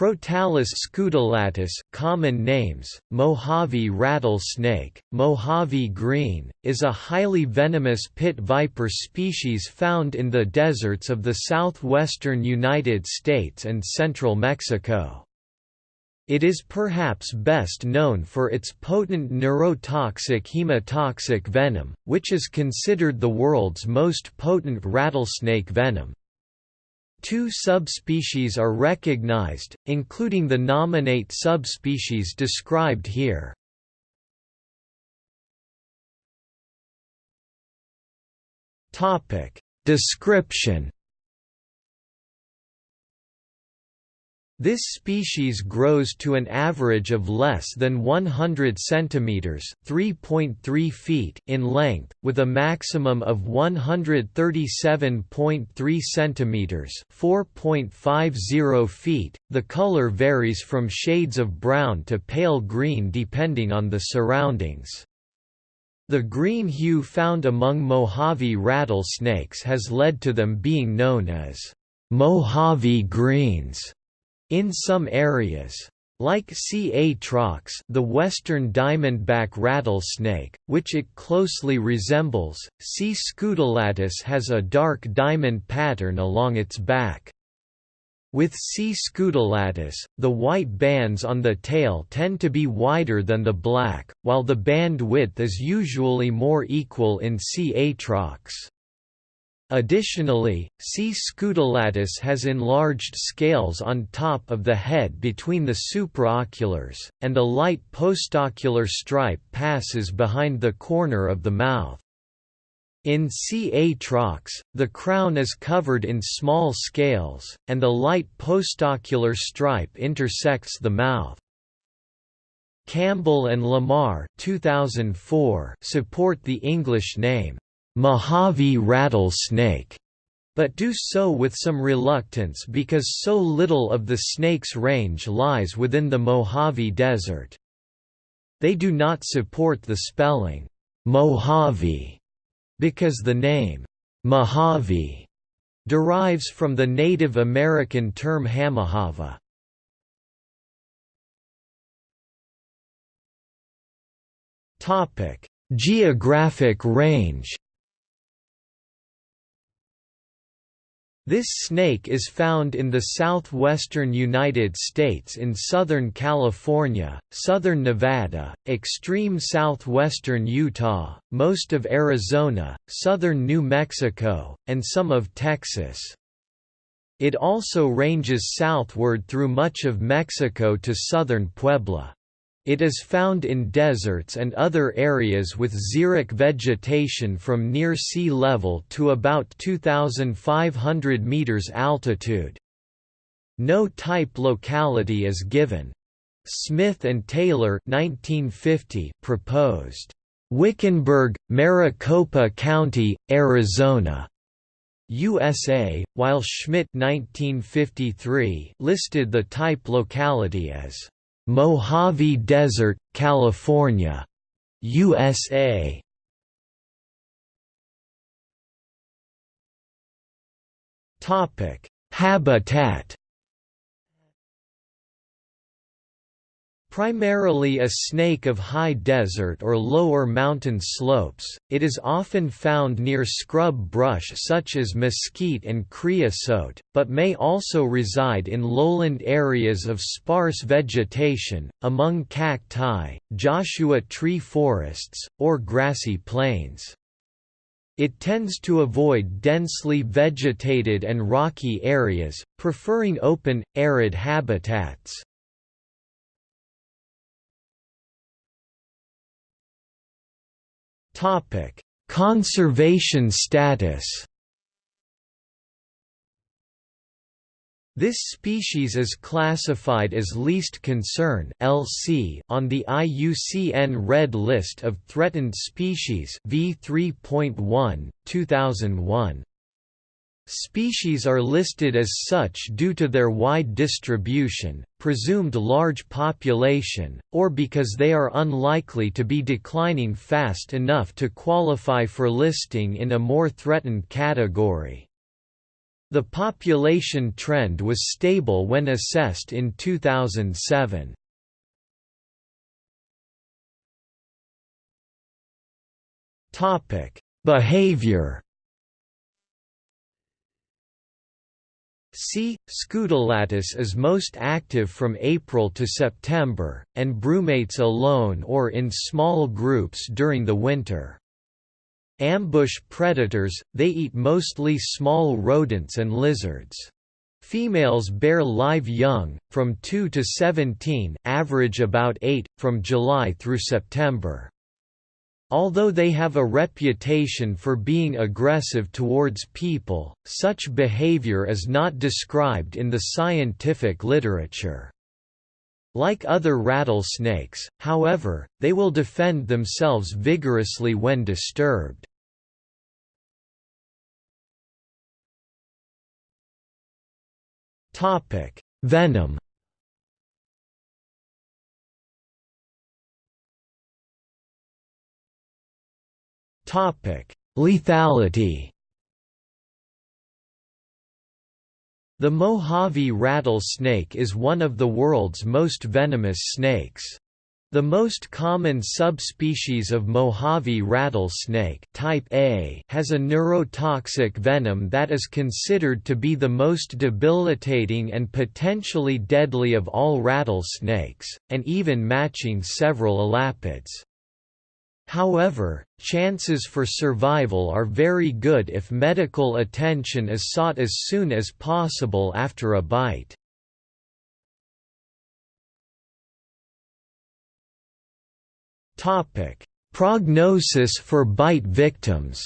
Crotalus scutulatus common names, Mojave rattlesnake, Mojave green, is a highly venomous pit viper species found in the deserts of the southwestern United States and central Mexico. It is perhaps best known for its potent neurotoxic hemotoxic venom, which is considered the world's most potent rattlesnake venom. Two subspecies are recognized, including the nominate subspecies described here. Description This species grows to an average of less than 100 centimeters (3.3 feet) in length, with a maximum of 137.3 centimeters (4.50 feet). The color varies from shades of brown to pale green depending on the surroundings. The green hue found among Mojave rattlesnakes has led to them being known as Mojave greens in some areas. Like C. atrox the western diamondback rattlesnake, which it closely resembles, C. scutulatus has a dark diamond pattern along its back. With C. scutulatus, the white bands on the tail tend to be wider than the black, while the band width is usually more equal in C. atrox. Additionally, C. scutulatus has enlarged scales on top of the head between the supraoculars, and a light postocular stripe passes behind the corner of the mouth. In C. atrox, the crown is covered in small scales, and the light postocular stripe intersects the mouth. Campbell and Lamar 2004 support the English name Mojave rattlesnake, but do so with some reluctance because so little of the snake's range lies within the Mojave Desert. They do not support the spelling Mojave because the name Mojave derives from the Native American term Hamahava. Geographic range This snake is found in the southwestern United States in southern California, southern Nevada, extreme southwestern Utah, most of Arizona, southern New Mexico, and some of Texas. It also ranges southward through much of Mexico to southern Puebla. It is found in deserts and other areas with xeric vegetation from near sea level to about 2,500 meters altitude. No type locality is given. Smith and Taylor 1950 proposed Wickenburg, Maricopa County, Arizona, USA, while Schmidt 1953 listed the type locality as Mojave Desert, California, USA. Topic: Habitat Primarily a snake of high desert or lower mountain slopes, it is often found near scrub brush such as mesquite and creosote, but may also reside in lowland areas of sparse vegetation, among cacti, Joshua tree forests, or grassy plains. It tends to avoid densely vegetated and rocky areas, preferring open, arid habitats. Topic: Conservation status. This species is classified as least concern (LC) on the IUCN Red List of Threatened Species V3.1, 2001. Species are listed as such due to their wide distribution, presumed large population, or because they are unlikely to be declining fast enough to qualify for listing in a more threatened category. The population trend was stable when assessed in 2007. Topic: Behavior. C. scutulatus is most active from April to September, and brumates alone or in small groups during the winter. Ambush predators, they eat mostly small rodents and lizards. Females bear live young, from 2 to 17 average about 8, from July through September. Although they have a reputation for being aggressive towards people, such behavior is not described in the scientific literature. Like other rattlesnakes, however, they will defend themselves vigorously when disturbed. Venom Lethality The Mojave rattlesnake is one of the world's most venomous snakes. The most common subspecies of Mojave rattlesnake type A has a neurotoxic venom that is considered to be the most debilitating and potentially deadly of all rattlesnakes, and even matching several elapids. However, chances for survival are very good if medical attention is sought as soon as possible after a bite. Prognosis for bite victims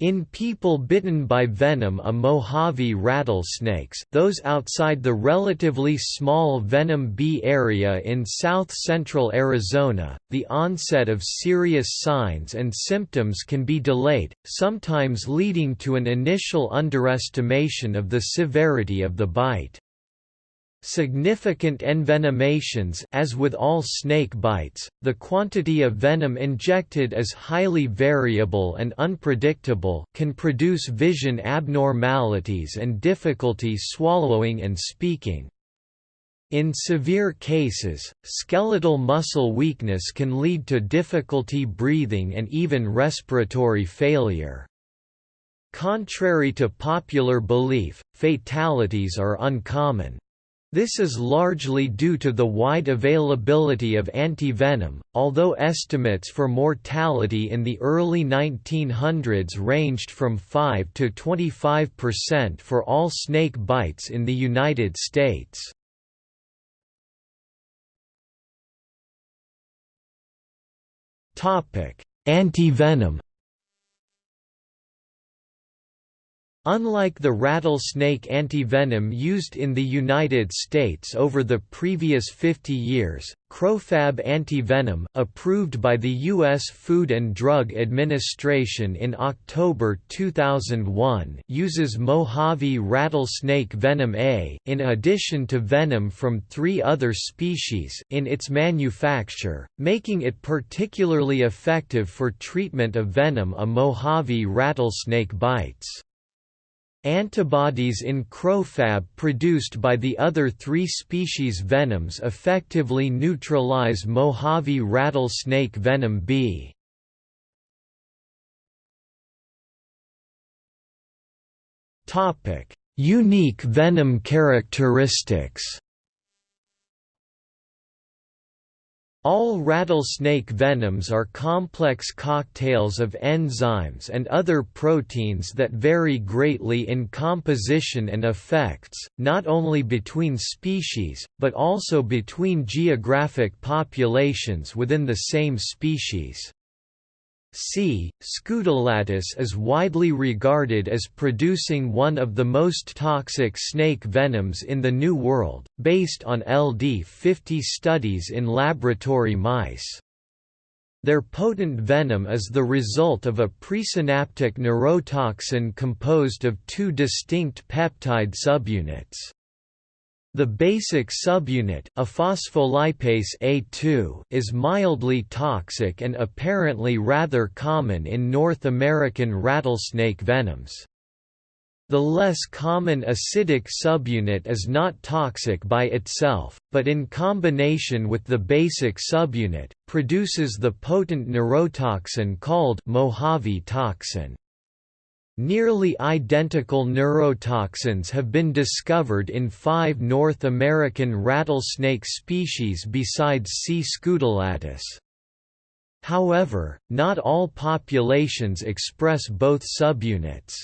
In people bitten by venom a Mojave rattlesnakes those outside the relatively small venom B area in south-central Arizona, the onset of serious signs and symptoms can be delayed, sometimes leading to an initial underestimation of the severity of the bite. Significant envenomations as with all snake bites, the quantity of venom injected is highly variable and unpredictable can produce vision abnormalities and difficulty swallowing and speaking. In severe cases, skeletal muscle weakness can lead to difficulty breathing and even respiratory failure. Contrary to popular belief, fatalities are uncommon. This is largely due to the wide availability of antivenom, although estimates for mortality in the early 1900s ranged from 5 to 25% for all snake bites in the United States. Antivenom Unlike the rattlesnake antivenom used in the United States over the previous 50 years, Crofab antivenom, approved by the U.S. Food and Drug Administration in October 2001 uses Mojave rattlesnake venom A, in addition to venom from three other species in its manufacture, making it particularly effective for treatment of venom a Mojave rattlesnake bites. Antibodies in crofab produced by the other three species venoms effectively neutralize Mojave rattlesnake venom B. Unique venom characteristics All rattlesnake venoms are complex cocktails of enzymes and other proteins that vary greatly in composition and effects, not only between species, but also between geographic populations within the same species. C. scutulatus is widely regarded as producing one of the most toxic snake venoms in the New World, based on LD50 studies in laboratory mice. Their potent venom is the result of a presynaptic neurotoxin composed of two distinct peptide subunits. The basic subunit a phospholipase A2 is mildly toxic and apparently rather common in North American rattlesnake venoms. The less common acidic subunit is not toxic by itself, but in combination with the basic subunit, produces the potent neurotoxin called Mojave toxin. Nearly identical neurotoxins have been discovered in five North American rattlesnake species besides C. scutulatus. However, not all populations express both subunits.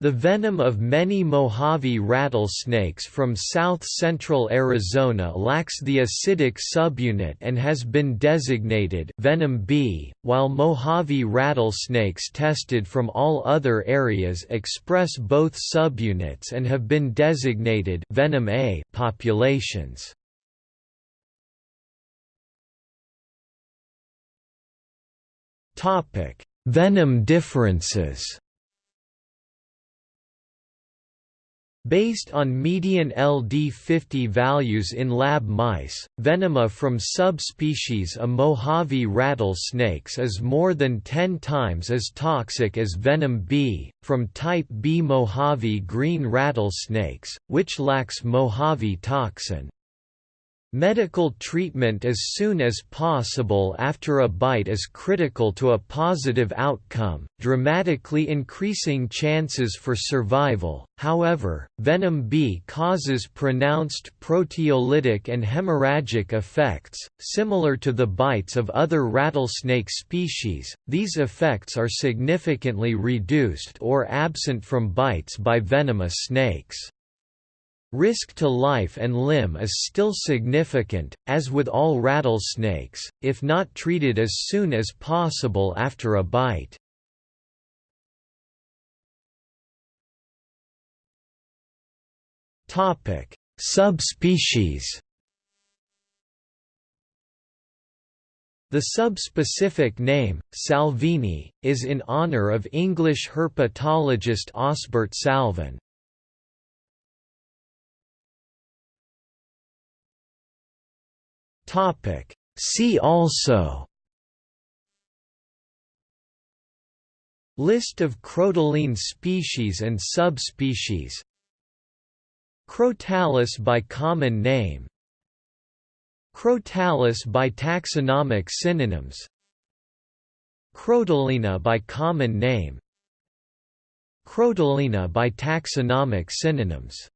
The venom of many Mojave rattlesnakes from south-central Arizona lacks the acidic subunit and has been designated venom B, while Mojave rattlesnakes tested from all other areas express both subunits and have been designated venom A populations. Venom differences Based on median LD50 values in lab mice, venema from subspecies A Mojave rattlesnakes is more than 10 times as toxic as venom B, from type B Mojave green rattlesnakes, which lacks Mojave toxin. Medical treatment as soon as possible after a bite is critical to a positive outcome, dramatically increasing chances for survival. However, venom B causes pronounced proteolytic and hemorrhagic effects, similar to the bites of other rattlesnake species. These effects are significantly reduced or absent from bites by venomous snakes. Risk to life and limb is still significant, as with all rattlesnakes, if not treated as soon as possible after a bite. Subspecies The subspecific name, salvini, is in honor of English herpetologist Osbert Salvin. Topic. See also. List of crotaline species and subspecies. Crotalus by common name. Crotalus by taxonomic synonyms. Crotalinae by common name. Crotalinae by taxonomic synonyms